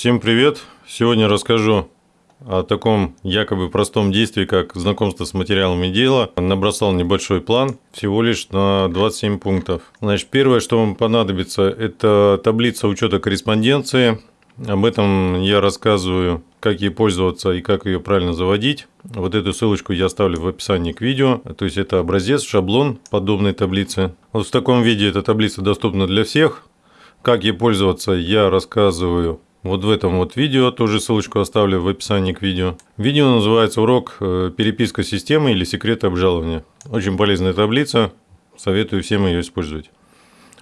Всем привет! Сегодня расскажу о таком якобы простом действии, как знакомство с материалами дела. Набросал небольшой план, всего лишь на 27 пунктов. Значит, первое, что вам понадобится, это таблица учета корреспонденции. Об этом я рассказываю, как ей пользоваться и как ее правильно заводить. Вот эту ссылочку я оставлю в описании к видео. То есть это образец, шаблон подобной таблицы. Вот в таком виде эта таблица доступна для всех. Как ей пользоваться, я рассказываю вот в этом вот видео, тоже ссылочку оставлю в описании к видео. Видео называется «Урок э, переписка системы или секреты обжалования». Очень полезная таблица, советую всем ее использовать.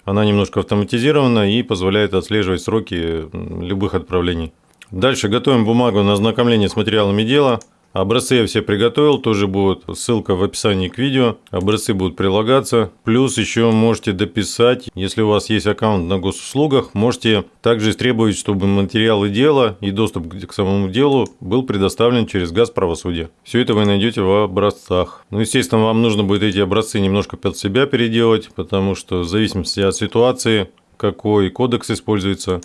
Она немножко автоматизирована и позволяет отслеживать сроки любых отправлений. Дальше готовим бумагу на ознакомление с материалами дела – Образцы я все приготовил, тоже будет ссылка в описании к видео. Образцы будут прилагаться. Плюс еще можете дописать, если у вас есть аккаунт на госуслугах, можете также требовать, чтобы материалы дела и доступ к самому делу был предоставлен через газ правосудия. Все это вы найдете в образцах. Ну, естественно, вам нужно будет эти образцы немножко под себя переделать, потому что в зависимости от ситуации, какой кодекс используется,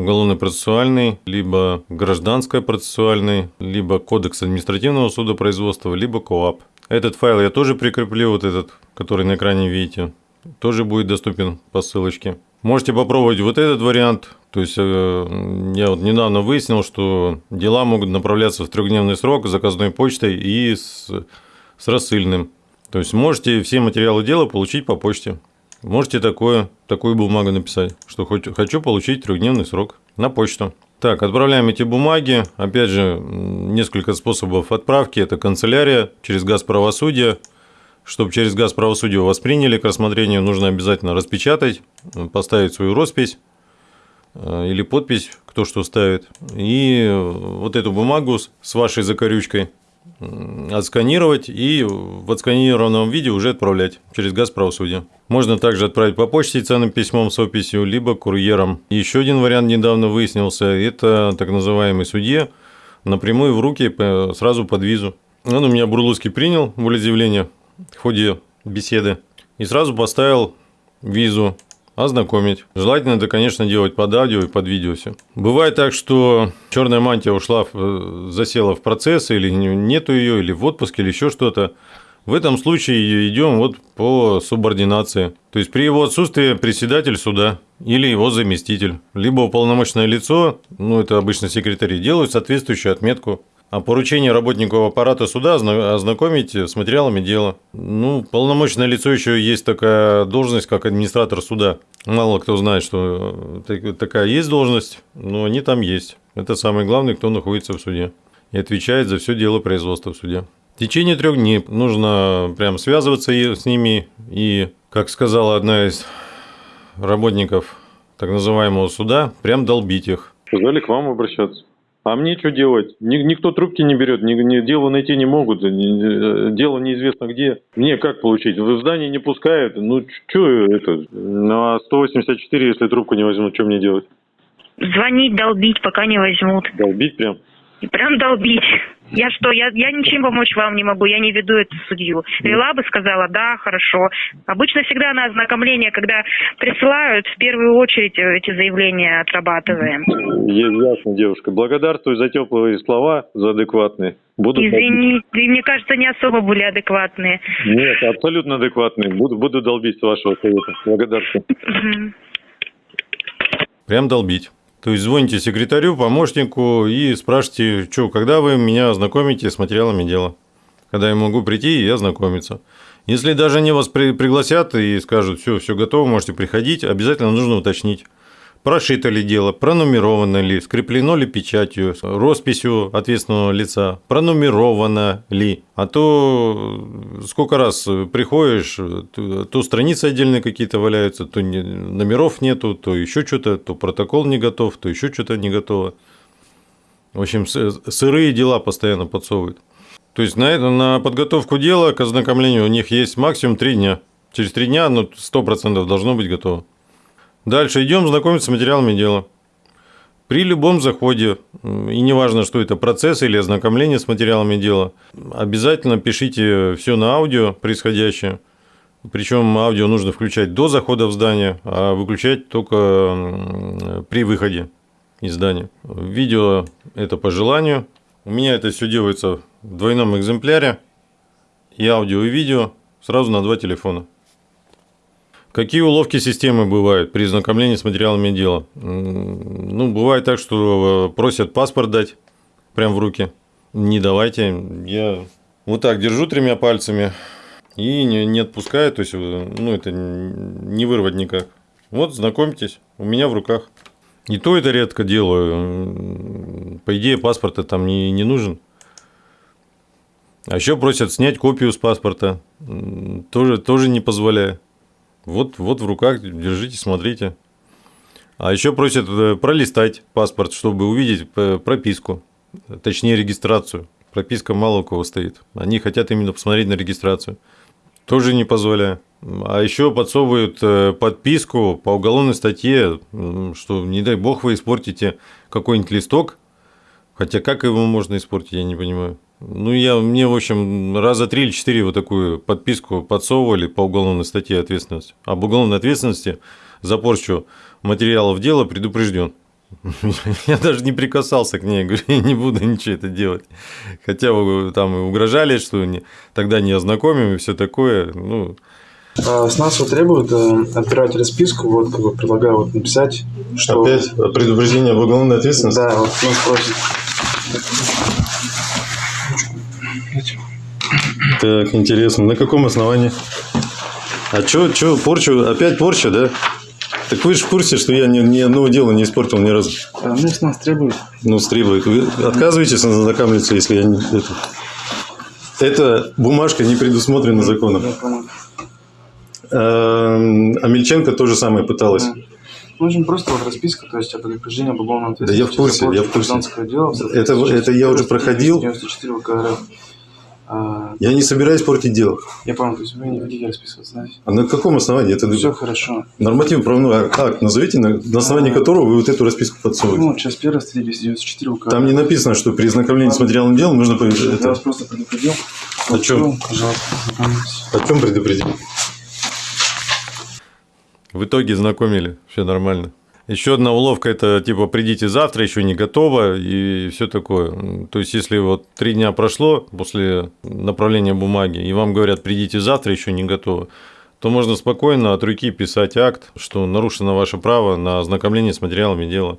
уголовно-процессуальный, либо гражданско-процессуальный, либо кодекс административного судопроизводства, либо КОАП. Этот файл я тоже прикреплю, вот этот, который на экране видите, тоже будет доступен по ссылочке. Можете попробовать вот этот вариант. То есть, э, я вот недавно выяснил, что дела могут направляться в трехдневный срок заказной почтой и с, с рассыльным. То есть, можете все материалы дела получить по почте. Можете такое, такую бумагу написать, что хочу получить трехдневный срок на почту. Так, отправляем эти бумаги. Опять же, несколько способов отправки. Это канцелярия через газ правосудия. Чтобы через газ правосудия восприняли к рассмотрению, нужно обязательно распечатать, поставить свою роспись э, или подпись, кто что ставит. И вот эту бумагу с вашей закорючкой отсканировать и в отсканированном виде уже отправлять через газ правосудия. Можно также отправить по почте ценным письмом с описью, либо курьером. Еще один вариант недавно выяснился, это так называемый судье напрямую в руки сразу под визу. Он у меня Бурлуцкий принял волеизъявление в ходе беседы и сразу поставил визу ознакомить. Желательно это, конечно, делать под аудио и под видео все. Бывает так, что черная мантия ушла, засела в процесс, или нету ее, или в отпуске, или еще что-то. В этом случае идем вот по субординации. То есть при его отсутствии председатель суда или его заместитель, либо уполномоченное лицо, ну это обычно секретари, делают соответствующую отметку а поручение работнику аппарата суда ознакомить с материалами дела. Ну, полномочное лицо еще есть такая должность, как администратор суда. Мало кто знает, что такая есть должность, но они там есть. Это самый главный, кто находится в суде и отвечает за все дело производства в суде. В течение трех дней нужно прям связываться с ними и, как сказала одна из работников так называемого суда, прям долбить их. Сказали к вам обращаться. А мне что делать? Никто трубки не берет, дело найти не могут, ни, дело неизвестно где. Мне как получить? В здание не пускают, ну что это? На 184, если трубку не возьмут, что мне делать? Звонить, долбить, пока не возьмут. Долбить прям? Прям долбить. Я что, я, я ничем помочь вам не могу, я не веду эту судью. Вела бы, сказала, да, хорошо. Обычно всегда на ознакомление, когда присылают, в первую очередь э, эти заявления отрабатываем. Ясно, девушка. Благодарствую за теплые слова, за адекватные. Буду Извини, и мне кажется, не особо были адекватные. Нет, абсолютно адекватные. Буду, буду долбить с вашего совета. Благодарствую. Прям долбить. То есть звоните секретарю, помощнику и спрашиваете, что, когда вы меня ознакомите с материалами дела. Когда я могу прийти и ознакомиться. Если даже они вас при пригласят и скажут, все, все готово, можете приходить, обязательно нужно уточнить прошито ли дело, пронумеровано ли, скреплено ли печатью, росписью ответственного лица, пронумеровано ли. А то сколько раз приходишь, то, страницы отдельные какие-то валяются, то номеров нету, то еще что-то, то протокол не готов, то еще что-то не готово. В общем, сырые дела постоянно подсовывают. То есть на, это, на подготовку дела к ознакомлению у них есть максимум 3 дня. Через 3 дня ну, 100% должно быть готово. Дальше идем знакомиться с материалами дела. При любом заходе, и неважно, что это процесс или ознакомление с материалами дела, обязательно пишите все на аудио происходящее. Причем аудио нужно включать до захода в здание, а выключать только при выходе. издание. Видео – это по желанию. У меня это все делается в двойном экземпляре. И аудио, и видео сразу на два телефона. Какие уловки системы бывают при знакомлении с материалами дела? Ну, бывает так, что просят паспорт дать прямо в руки. Не давайте. Я вот так держу тремя пальцами и не, не отпускаю. То есть, ну, это не вырвать никак. Вот, знакомьтесь, у меня в руках. И то это редко делаю. По идее, паспорта там не, не нужен. А еще просят снять копию с паспорта. Тоже, тоже не позволяю. Вот, вот в руках, держите, смотрите. А еще просят э, пролистать паспорт, чтобы увидеть э, прописку, точнее регистрацию. Прописка мало у кого стоит. Они хотят именно посмотреть на регистрацию. Тоже не позволяю. А еще подсовывают э, подписку по уголовной статье, что не дай бог вы испортите какой-нибудь листок. Хотя как его можно испортить, я не понимаю. Ну, я, мне, в общем, раза три или четыре вот такую подписку подсовывали по уголовной статье ответственности. Об уголовной ответственности за порчу материалов дела предупрежден. Я даже не прикасался к ней, говорю, я не буду ничего это делать. Хотя там угрожали, что не, тогда не ознакомим и все такое. Ну, а с нас вот требуют э, отбирать расписку, вот как бы предлагаю вот написать, что... Опять предупреждение об уголовной ответственности? Да, вот нас просят. Так, интересно. На каком основании? А что, что, порчу, опять порча, да? Так вы же в курсе, что я ни, ни одного дела не испортил ни разу. А, ну, с нас требует. Ну, требует. Вы отказываетесь ознакомиться, если я не... Это... Эта бумажка не предусмотрена законом. А, а Мельченко тоже самое пыталась. Да. Нужен просто вот расписка, то есть о предупреждении об уголовном Да я в курсе, я в курсе. Это, это я уже проходил. 94 ВК а, я не собираюсь портить дело. Я понял, то есть вы не хотите расписываться, да? А на каком основании? Это Все хорошо. Нормативный правовой акт назовите, на, на основании а, которого вы вот эту расписку подсовываете. Ну, часть первая, статья 294 УК. Там не написано, что при знакомлении с материалом дела нужно... Я это... вас просто предупредил. О чем? Пожалуйста, О чем предупредил? В итоге знакомили, все нормально. Еще одна уловка – это типа «придите завтра, еще не готово» и все такое. То есть, если вот три дня прошло после направления бумаги, и вам говорят «придите завтра, еще не готово», то можно спокойно от руки писать акт, что нарушено ваше право на ознакомление с материалами дела.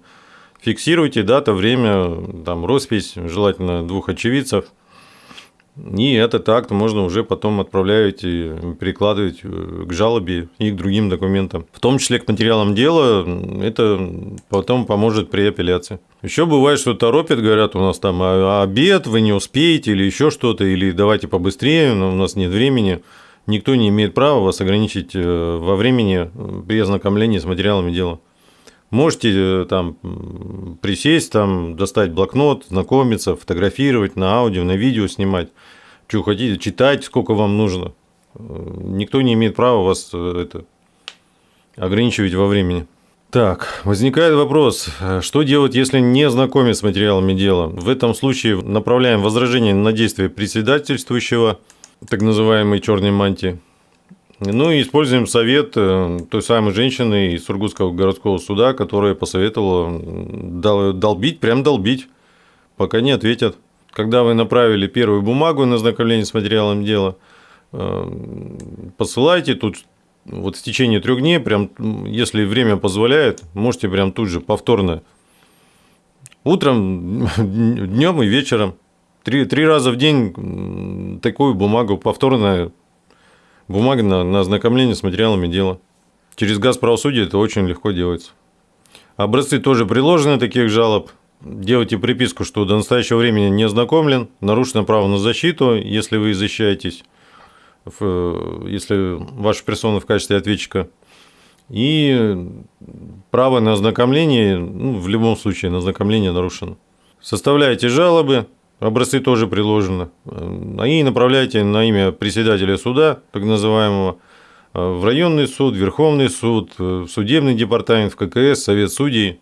Фиксируйте дата, время, там, роспись, желательно двух очевидцев – и этот акт можно уже потом отправлять и перекладывать э, к жалобе и к другим документам. В том числе к материалам дела, это потом поможет при апелляции. Еще бывает, что торопят, говорят, у нас там «А, обед, вы не успеете, или еще что-то, или давайте побыстрее, но у нас нет времени. Никто не имеет права вас ограничить э, во времени при ознакомлении с материалами дела. Можете э, там присесть, там, достать блокнот, знакомиться, фотографировать, на аудио, на видео снимать. Что хотите, читать, сколько вам нужно. Э, никто не имеет права вас э, это, ограничивать во времени. Так, возникает вопрос, что делать, если не знакомить с материалами дела? В этом случае направляем возражение на действие председательствующего, так называемой черной мантии, ну и используем совет э, той самой женщины из Сургутского городского суда, которая посоветовала долбить, прям долбить, пока не ответят. Когда вы направили первую бумагу на ознакомление с материалом дела, э, посылайте тут вот в течение трех дней, прям, если время позволяет, можете прям тут же повторно. Утром, днем и вечером. Три, три раза в день такую бумагу повторно Бумага на, на ознакомление с материалами дела. Через газ правосудия это очень легко делается. Образцы тоже приложены таких жалоб. Делайте приписку, что до настоящего времени не ознакомлен, нарушено право на защиту, если вы защищаетесь, если ваша персона в качестве ответчика. И право на ознакомление, ну, в любом случае, на ознакомление нарушено. Составляете жалобы, Образцы тоже приложены. Они направляйте на имя председателя суда, так называемого, в районный суд, Верховный суд, в судебный департамент, в ККС, Совет судей.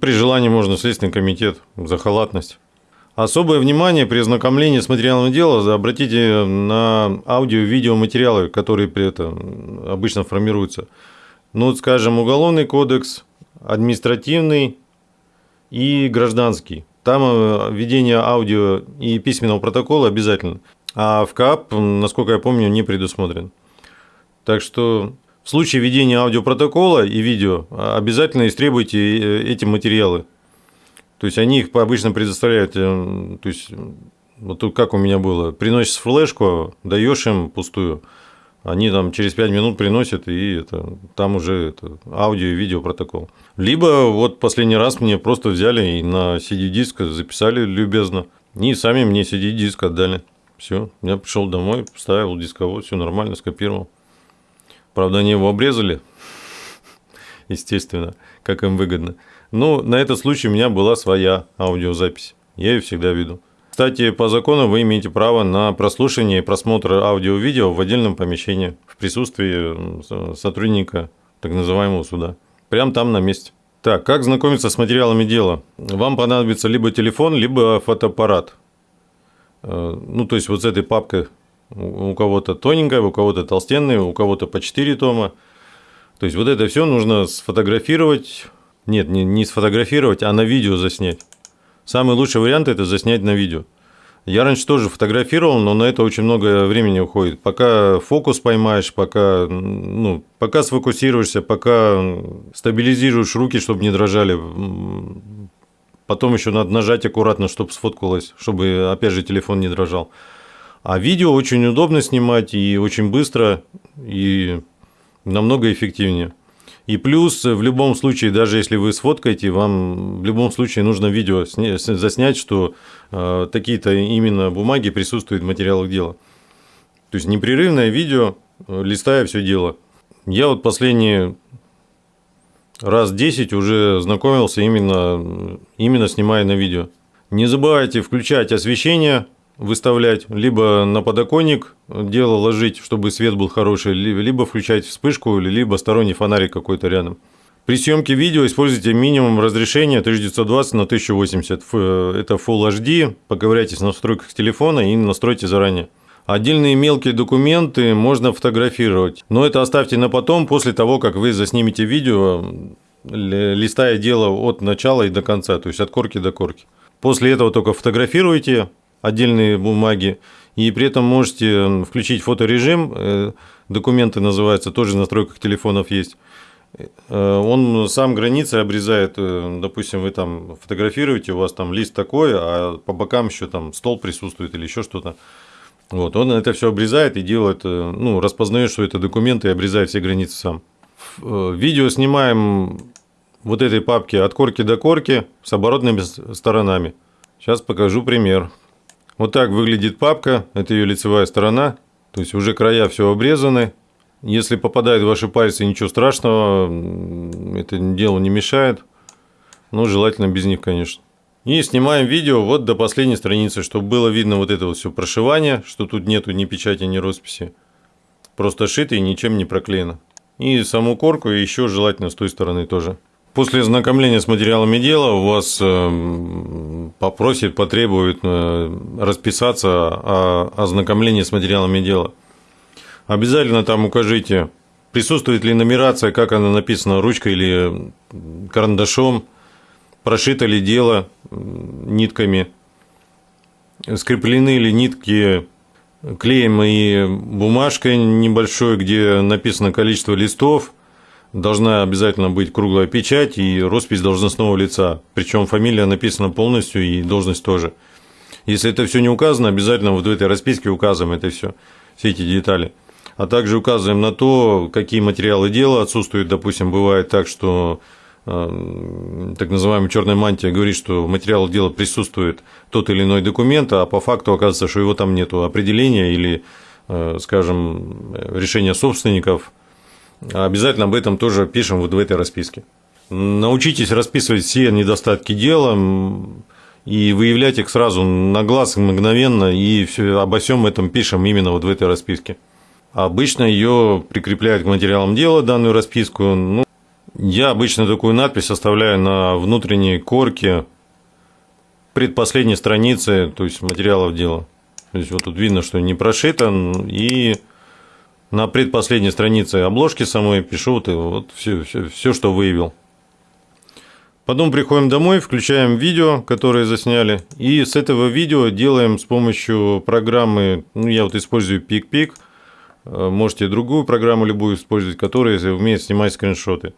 При желании можно в Следственный комитет за халатность. Особое внимание при ознакомлении с материалом дела обратите на аудио видеоматериалы, которые при этом обычно формируются. Ну, скажем, Уголовный кодекс, административный, и гражданский. Там э, введение аудио и письменного протокола обязательно. А в КАП, насколько я помню, не предусмотрен. Так что в случае ведения аудиопротокола и видео обязательно истребуйте э, эти материалы. То есть они их обычно предоставляют, э, то есть вот тут как у меня было, приносишь флешку, даешь им пустую, они там через 5 минут приносят, и это, там уже это, аудио и видео протокол. Либо вот последний раз мне просто взяли и на CD-диск записали любезно, и сами мне CD-диск отдали. Все, я пришел домой, поставил дисковод, все нормально, скопировал. Правда, они его обрезали, естественно, как им выгодно. Но на этот случай у меня была своя аудиозапись. Я ее всегда веду. Кстати, по закону вы имеете право на прослушивание и просмотр аудио-видео в отдельном помещении в присутствии сотрудника так называемого суда. Прям там на месте. Так, как знакомиться с материалами дела? Вам понадобится либо телефон, либо фотоаппарат. Э, ну, то есть вот с этой папкой у кого-то тоненькая, у кого-то толстенная, у кого-то по 4 тома. То есть вот это все нужно сфотографировать. Нет, не, не сфотографировать, а на видео заснять. Самый лучший вариант – это заснять на видео. Я раньше тоже фотографировал, но на это очень много времени уходит. Пока фокус поймаешь, пока, ну, пока сфокусируешься, пока стабилизируешь руки, чтобы не дрожали. Потом еще надо нажать аккуратно, чтобы сфоткалось, чтобы, опять же, телефон не дрожал. А видео очень удобно снимать и очень быстро, и намного эффективнее. И плюс, в любом случае, даже если вы сфоткаете, вам в любом случае нужно видео заснять, что э, такие-то именно бумаги присутствуют в материалах дела. То есть непрерывное видео, э, листая все дело. Я вот последние раз 10 уже знакомился именно, именно снимая на видео. Не забывайте включать освещение, выставлять, либо на подоконник дело ложить, чтобы свет был хороший, либо включать вспышку, либо сторонний фонарик какой-то рядом. При съемке видео используйте минимум разрешения 1920 на 1080. Это Full HD. Поковыряйтесь в настройках телефона и настройте заранее. Отдельные мелкие документы можно фотографировать, но это оставьте на потом, после того, как вы заснимете видео, листая дело от начала и до конца, то есть от корки до корки. После этого только фотографируйте, отдельные бумаги, и при этом можете включить фоторежим, э, документы называются, тоже в настройках телефонов есть. Э, он сам границы обрезает, э, допустим, вы там фотографируете, у вас там лист такой, а по бокам еще там стол присутствует или еще что-то. Вот, он это все обрезает и делает, ну, распознает, что это документы и обрезает все границы сам. Видео снимаем вот этой папки от корки до корки с оборотными сторонами. Сейчас покажу пример. Вот так выглядит папка, это ее лицевая сторона, то есть уже края все обрезаны. Если попадают ваши пальцы, ничего страшного, это делу не мешает, но желательно без них, конечно. И снимаем видео вот до последней страницы, чтобы было видно вот это вот все прошивание, что тут нету ни печати, ни росписи. Просто шито и ничем не проклеено. И саму корку еще желательно с той стороны тоже. После ознакомления с материалами дела у вас э, попросит, потребует э, расписаться о ознакомлении с материалами дела. Обязательно там укажите, присутствует ли нумерация, как она написана ручкой или карандашом, прошито ли дело нитками, скреплены ли нитки клеем и бумажкой небольшой, где написано количество листов – должна обязательно быть круглая печать и роспись должностного лица. Причем фамилия написана полностью и должность тоже. Если это все не указано, обязательно вот в этой расписке указываем это все, все эти детали. А также указываем на то, какие материалы дела отсутствуют. Допустим, бывает так, что э, так называемая черная мантия говорит, что в дела присутствует тот или иной документ, а по факту оказывается, что его там нет определения или, э, скажем, решения собственников – Обязательно об этом тоже пишем вот в этой расписке. Научитесь расписывать все недостатки дела и выявлять их сразу на глаз мгновенно, и все, обо всем этом пишем именно вот в этой расписке. Обычно ее прикрепляют к материалам дела, данную расписку. Ну, я обычно такую надпись оставляю на внутренней корке предпоследней страницы, то есть материалов дела. То есть вот тут видно, что не прошито, и на предпоследней странице обложки самой пишу вот, вот все, все, все, что выявил. Потом приходим домой, включаем видео, которое засняли, и с этого видео делаем с помощью программы, ну, я вот использую PicPic, э, можете другую программу любую использовать, которая умеет снимать скриншоты.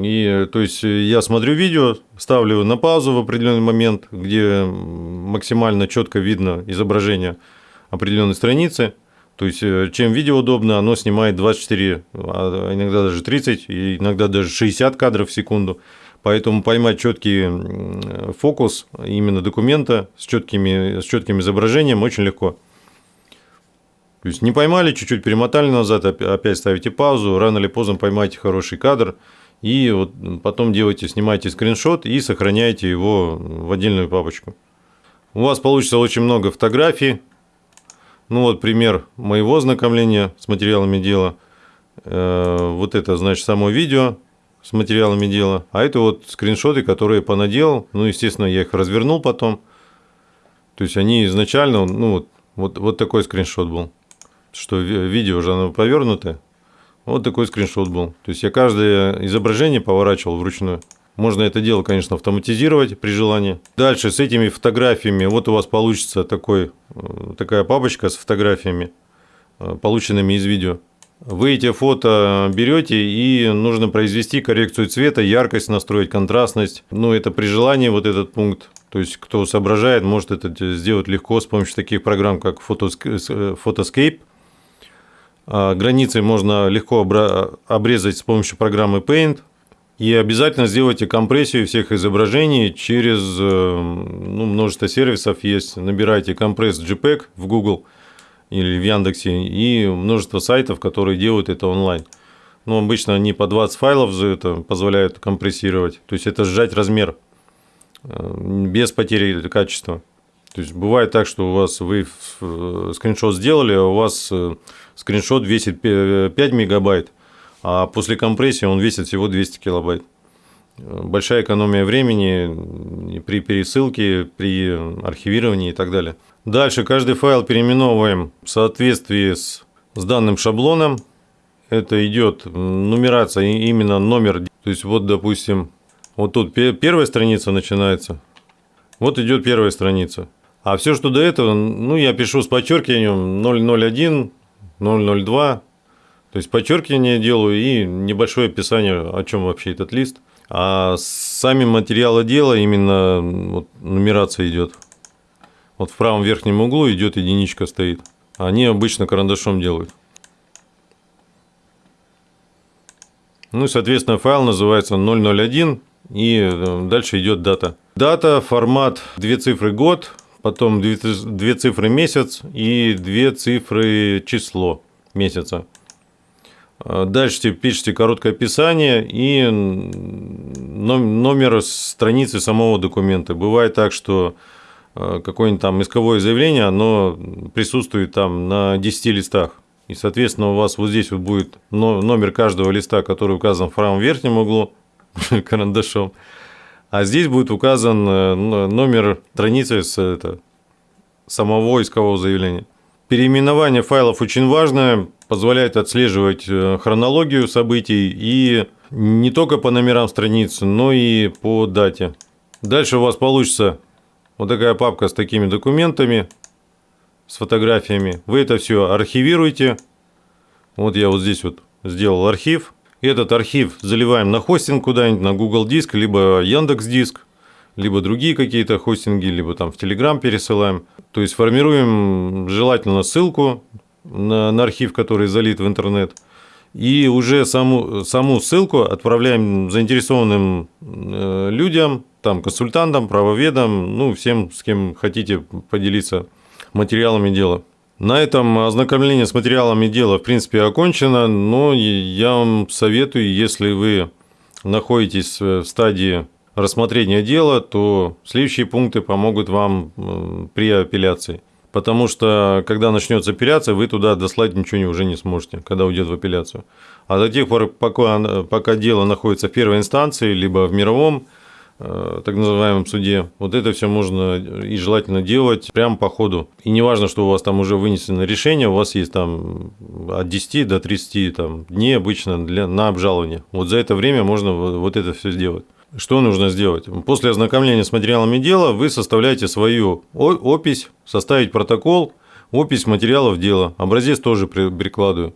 И, то есть, я смотрю видео, ставлю на паузу в определенный момент, где максимально четко видно изображение определенной страницы. То есть, э, чем видео удобно, оно снимает 24, а иногда даже 30, и иногда даже 60 кадров в секунду. Поэтому поймать четкий фокус именно документа с, четкими, с четким изображением очень легко. То есть не поймали, чуть-чуть перемотали назад, опять ставите паузу, рано или поздно поймаете хороший кадр, и вот потом делаете, снимаете скриншот и сохраняете его в отдельную папочку. У вас получится очень много фотографий. Ну вот пример моего знакомления с материалами дела. Э, вот это, значит, само видео с материалами дела, а это вот скриншоты, которые понаделал, ну, естественно, я их развернул потом, то есть они изначально, ну, вот, вот, вот такой скриншот был, что видео уже оно повернутое, вот такой скриншот был, то есть я каждое изображение поворачивал вручную. Можно это дело, конечно, автоматизировать при желании. Дальше с этими фотографиями, вот у вас получится такой, э, такая папочка с фотографиями, э, полученными из видео. Вы эти фото берете и нужно произвести коррекцию цвета, яркость настроить, контрастность. Ну, это при желании вот этот пункт. То есть, кто соображает, может это сделать легко с помощью таких программ, как Photoscape. А границы можно легко обрезать с помощью программы Paint. И обязательно сделайте компрессию всех изображений через э, ну, множество сервисов есть. Набирайте компресс JPEG в Google – или в Яндексе, и множество сайтов, которые делают это онлайн. Но ну, обычно они по 20 файлов за это позволяют компрессировать. То есть это сжать размер э, без потери качества. То есть бывает так, что у вас вы э, скриншот сделали, а у вас скриншот весит 5 мегабайт, а после компрессии он весит всего 200 килобайт. Большая экономия времени при пересылке, при архивировании и так далее. Дальше каждый файл переименовываем в соответствии с, с данным шаблоном. Это идет нумерация, именно номер. То есть вот, допустим, вот тут первая страница начинается. Вот идет первая страница. А все, что до этого, ну, я пишу с подчеркиванием 001, 002. То есть подчеркивание делаю и небольшое описание, о чем вообще этот лист. А сами материалы дела именно вот, нумерация идет. Вот в правом верхнем углу идет единичка стоит. Они обычно карандашом делают. Ну и, соответственно, файл называется 001, и э, дальше идет дата. Дата, формат, две цифры год, потом две цифры месяц и две цифры число месяца. Э, дальше пишите короткое описание и номер страницы самого документа. Бывает так, что Э, какое-нибудь там исковое заявление, оно присутствует там на 10 листах. И, соответственно, у вас вот здесь вот будет номер каждого листа, который указан в правом верхнем углу карандашом. А здесь будет указан э, номер страницы с это, самого искового заявления. Переименование файлов очень важное, позволяет отслеживать э, хронологию событий и не только по номерам страниц, но и по дате. Дальше у вас получится вот такая папка с такими документами, с фотографиями. Вы это все архивируете. Вот я вот здесь вот сделал архив. Этот архив заливаем на хостинг куда-нибудь, на Google Диск, либо Яндекс Диск, либо другие какие-то хостинги, либо там в Telegram пересылаем. То есть формируем желательно ссылку на, на архив, который залит в интернет. И уже саму, саму ссылку отправляем заинтересованным э, людям, там, консультантам, правоведам, ну, всем, с кем хотите поделиться материалами дела. На этом ознакомление с материалами дела, в принципе, окончено, но я вам советую, если вы находитесь в стадии рассмотрения дела, то следующие пункты помогут вам при апелляции. Потому что, когда начнется апелляция, вы туда дослать ничего уже не сможете, когда уйдет в апелляцию. А до тех пор, пока, пока дело находится в первой инстанции, либо в мировом Э, так называемом суде. Вот это все можно и желательно делать прямо по ходу. И не важно, что у вас там уже вынесено решение, у вас есть там от 10 до 30 там, дней обычно для, на обжалование. Вот за это время можно вот это все сделать. Что нужно сделать? После ознакомления с материалами дела вы составляете свою опись, составить протокол, опись материалов дела. Образец тоже прикладываю.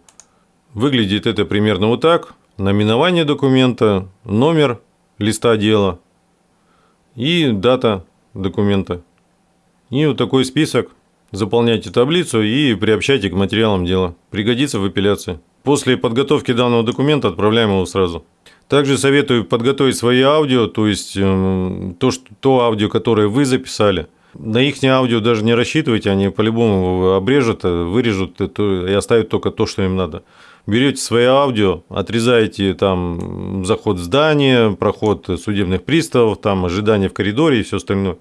Выглядит это примерно вот так. Наименование документа, номер листа дела и дата документа. И вот такой список. Заполняйте таблицу и приобщайте к материалам дела. Пригодится в апелляции. После подготовки данного документа отправляем его сразу. Также советую подготовить свои аудио, то есть эм, то, что, то аудио, которое вы записали. На их аудио даже не рассчитывайте, они по-любому обрежут, вырежут и оставят только то, что им надо. Берете свои аудио, отрезаете там заход в здание, проход судебных приставов, там ожидание в коридоре и все остальное.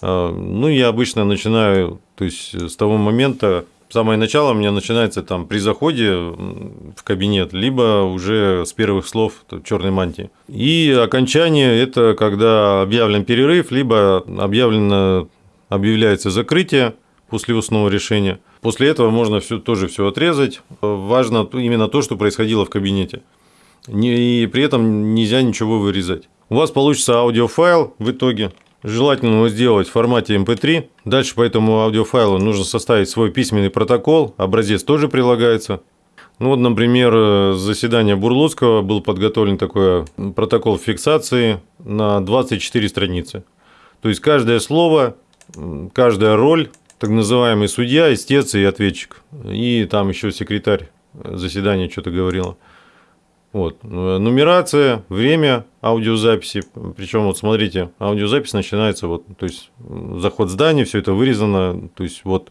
А, ну, я обычно начинаю, то есть с того момента, самое начало у меня начинается там при заходе в кабинет, либо уже с первых слов черной мантии. И окончание – это когда объявлен перерыв, либо объявлено, объявляется закрытие после устного решения. После этого можно все, тоже все отрезать. Важно именно то, что происходило в кабинете. И при этом нельзя ничего вырезать. У вас получится аудиофайл в итоге, Желательно его сделать в формате MP3. Эм Дальше по этому аудиофайлу нужно составить свой письменный протокол. Образец тоже прилагается. Ну вот, например, заседание Бурлуцкого был подготовлен такой протокол фиксации на 24 страницы. То есть каждое слово, каждая роль, так называемый судья, истец и ответчик. И там еще секретарь заседания что-то говорила. Вот. Нумерация, время аудиозаписи. Причем, вот смотрите, аудиозапись начинается, вот, то есть заход здания, все это вырезано. То есть, вот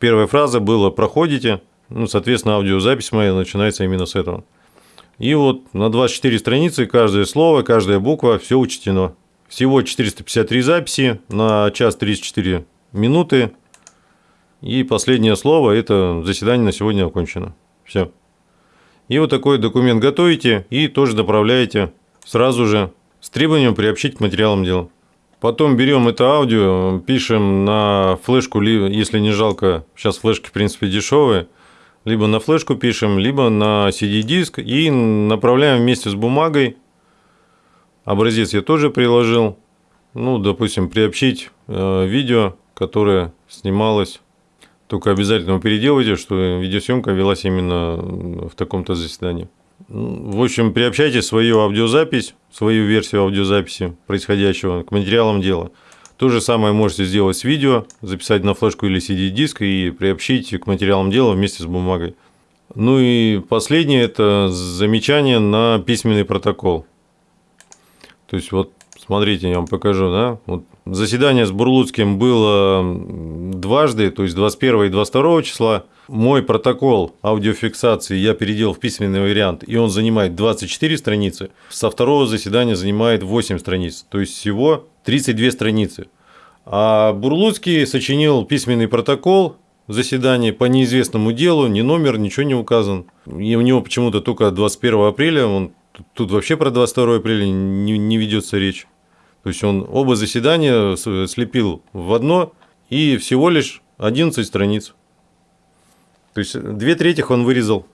первая фраза была «проходите», ну, соответственно, аудиозапись моя начинается именно с этого. И вот на 24 страницы каждое слово, каждая буква, все учтено. Всего 453 записи на час 34 минуты. И последнее слово – это заседание на сегодня окончено. Все. И вот такой документ готовите и тоже направляете сразу же с требованием приобщить к материалам дела. Потом берем это аудио, пишем на флешку, если не жалко, сейчас флешки в принципе дешевые, либо на флешку пишем, либо на CD-диск и направляем вместе с бумагой. Образец я тоже приложил. Ну, допустим, приобщить э, видео, которое снималось только обязательно переделайте, что видеосъемка велась именно в таком-то заседании. В общем, приобщайте свою аудиозапись, свою версию аудиозаписи происходящего к материалам дела. То же самое можете сделать с видео, записать на флешку или CD-диск и приобщить к материалам дела вместе с бумагой. Ну и последнее – это замечание на письменный протокол. То есть, вот смотрите, я вам покажу, да, вот заседание с Бурлуцким было дважды, то есть 21 и 22 числа. Мой протокол аудиофиксации я переделал в письменный вариант, и он занимает 24 страницы. Со второго заседания занимает 8 страниц, то есть всего 32 страницы. А Бурлуцкий сочинил письменный протокол заседания по неизвестному делу, ни номер, ничего не указан. И у него почему-то только 21 апреля, он тут вообще про 22 апреля не, не ведется речь. То есть он оба заседания слепил в одно и всего лишь 11 страниц. То есть две трети он вырезал.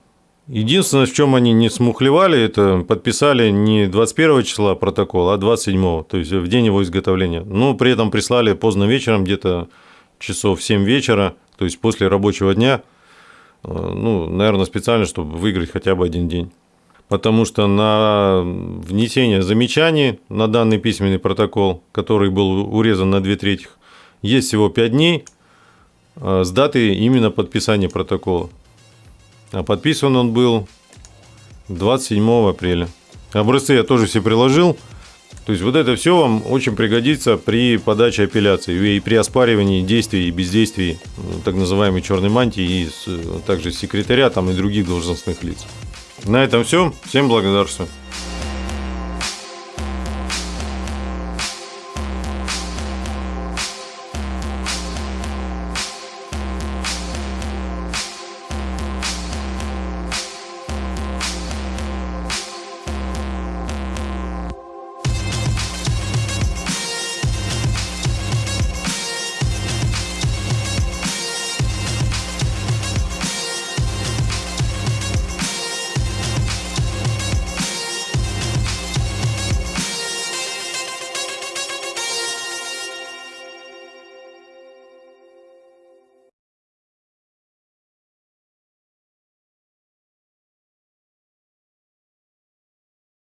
Единственное, в чем они не смухлевали, это подписали не 21 числа протокол, а 27, то есть в день его изготовления. Но при этом прислали поздно вечером, где-то часов 7 вечера, то есть после рабочего дня, э, ну, наверное, специально, чтобы выиграть хотя бы один день потому что на внесение замечаний на данный письменный протокол, который был урезан на две трети, есть всего 5 дней а, с даты именно подписания протокола. А подписан он был 27 апреля. Образцы я тоже все приложил. То есть вот это все вам очень пригодится при подаче апелляции и при оспаривании действий и бездействий так называемой черной мантии и также секретаря там и других должностных лиц. На этом все. Всем благодарствую.